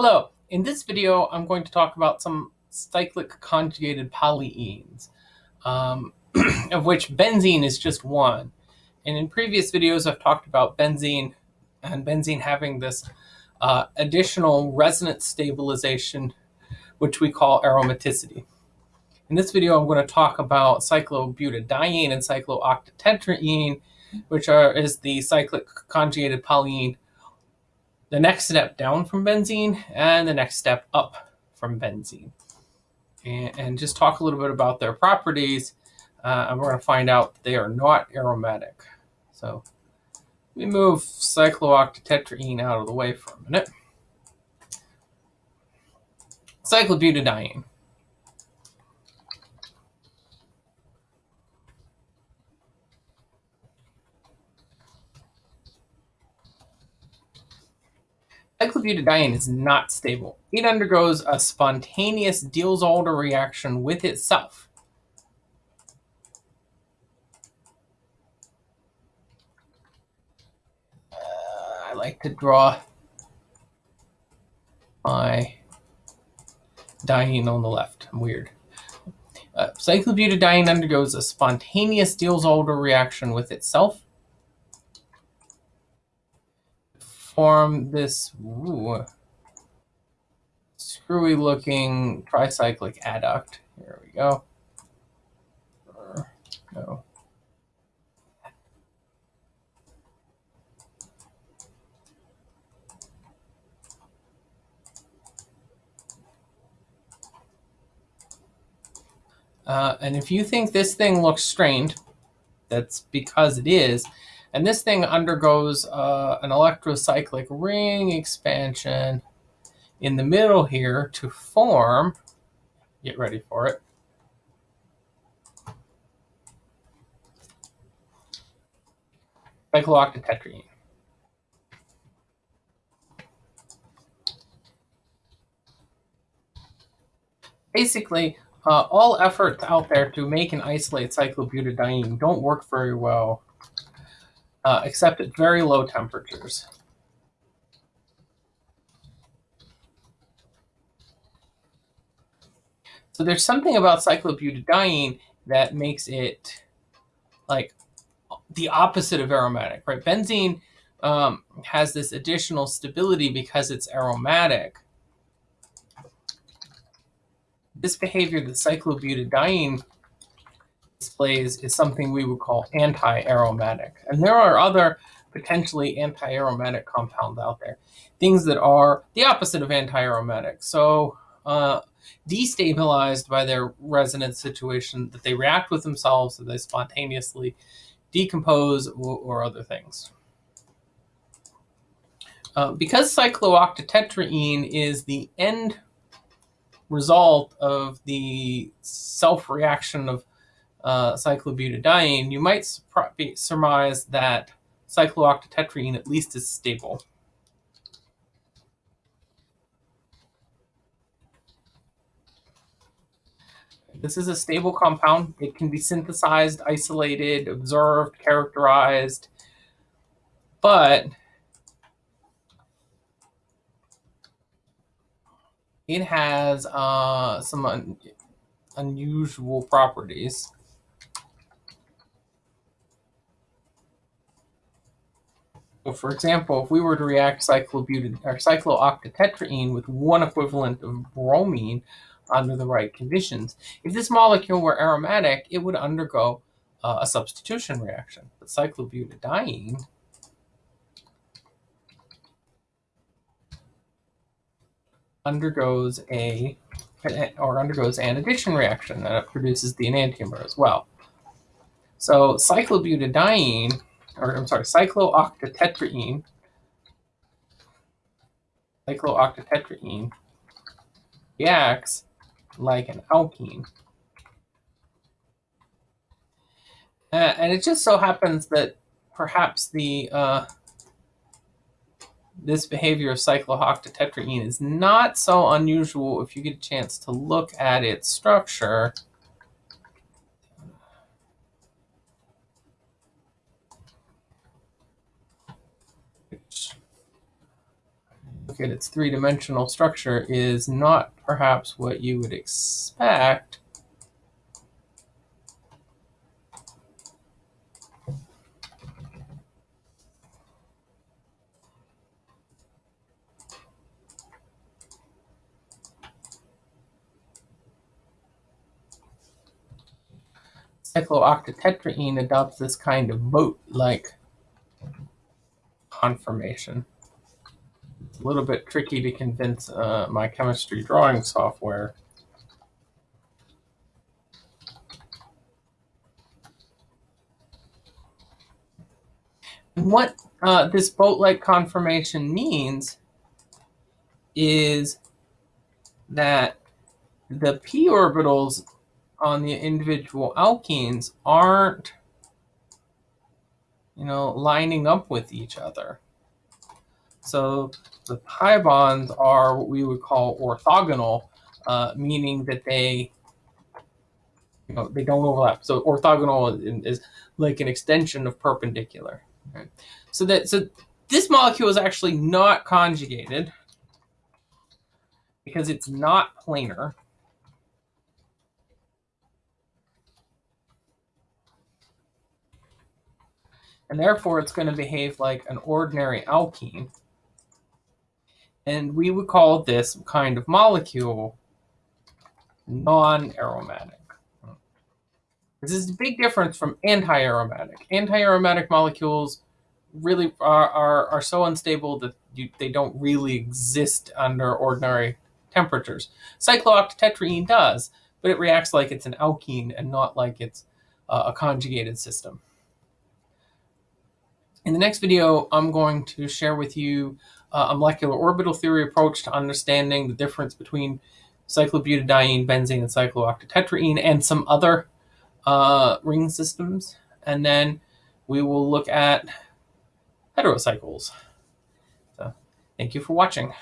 Hello, in this video I'm going to talk about some cyclic conjugated polyenes, um, of which benzene is just one. And in previous videos I've talked about benzene and benzene having this uh, additional resonance stabilization, which we call aromaticity. In this video I'm going to talk about cyclobutadiene and cyclooctatetraene, which are is the cyclic conjugated polyene the next step down from benzene and the next step up from benzene. And, and just talk a little bit about their properties. Uh, and we're going to find out they are not aromatic. So we move cyclooctatetraene out of the way for a minute. Cyclobutadiene. Cyclobutadiene is not stable. It undergoes a spontaneous Diels-Alder reaction with itself. Uh, I like to draw my diene on the left. I'm weird. Uh, cyclobutadiene undergoes a spontaneous Diels-Alder reaction with itself. Form this ooh, screwy looking tricyclic adduct. Here we go. no. Uh, and if you think this thing looks strained, that's because it is. And this thing undergoes uh, an electrocyclic ring expansion in the middle here to form, get ready for it, cyclooctatetraene. Basically, uh, all efforts out there to make and isolate cyclobutadiene don't work very well uh, except at very low temperatures. So there's something about cyclobutadiene that makes it like the opposite of aromatic, right? Benzene um, has this additional stability because it's aromatic. This behavior that cyclobutadiene displays is something we would call anti-aromatic. And there are other potentially anti-aromatic compounds out there, things that are the opposite of anti-aromatic. So uh, destabilized by their resonance situation, that they react with themselves, that they spontaneously decompose or, or other things. Uh, because cyclooctatetraene is the end result of the self-reaction of uh, cyclobutadiene, you might surmise that cyclooctatetraene at least is stable. This is a stable compound. It can be synthesized, isolated, observed, characterized, but it has uh, some un unusual properties. So for example, if we were to react cyclobutad or cyclooctatetraene with one equivalent of bromine under the right conditions, if this molecule were aromatic, it would undergo uh, a substitution reaction. But cyclobutadiene undergoes a or undergoes an addition reaction it produces the enantiomer as well. So cyclobutadiene or I'm sorry, cyclooctatetraene, cyclooctatetraene reacts like an alkene. Uh, and it just so happens that perhaps the uh, this behavior of cyclooctatetraene is not so unusual if you get a chance to look at its structure. At its three-dimensional structure is not perhaps what you would expect. Cyclooctatetraene adopts this kind of boat-like conformation a little bit tricky to convince uh, my chemistry drawing software. what uh, this boat-like conformation means is that the p orbitals on the individual alkenes aren't, you know, lining up with each other. So the pi bonds are what we would call orthogonal, uh, meaning that they you know, they don't overlap. So orthogonal is like an extension of perpendicular. So that so this molecule is actually not conjugated because it's not planar. And therefore, it's going to behave like an ordinary alkene. And we would call this kind of molecule non-aromatic. This is a big difference from anti-aromatic. Anti-aromatic molecules really are, are, are so unstable that you, they don't really exist under ordinary temperatures. Cyclooctatetraene does, but it reacts like it's an alkene and not like it's uh, a conjugated system. In the next video, I'm going to share with you uh, a molecular orbital theory approach to understanding the difference between cyclobutadiene, benzene, and cyclooctatetraene, and some other uh, ring systems. And then we will look at heterocycles. So thank you for watching.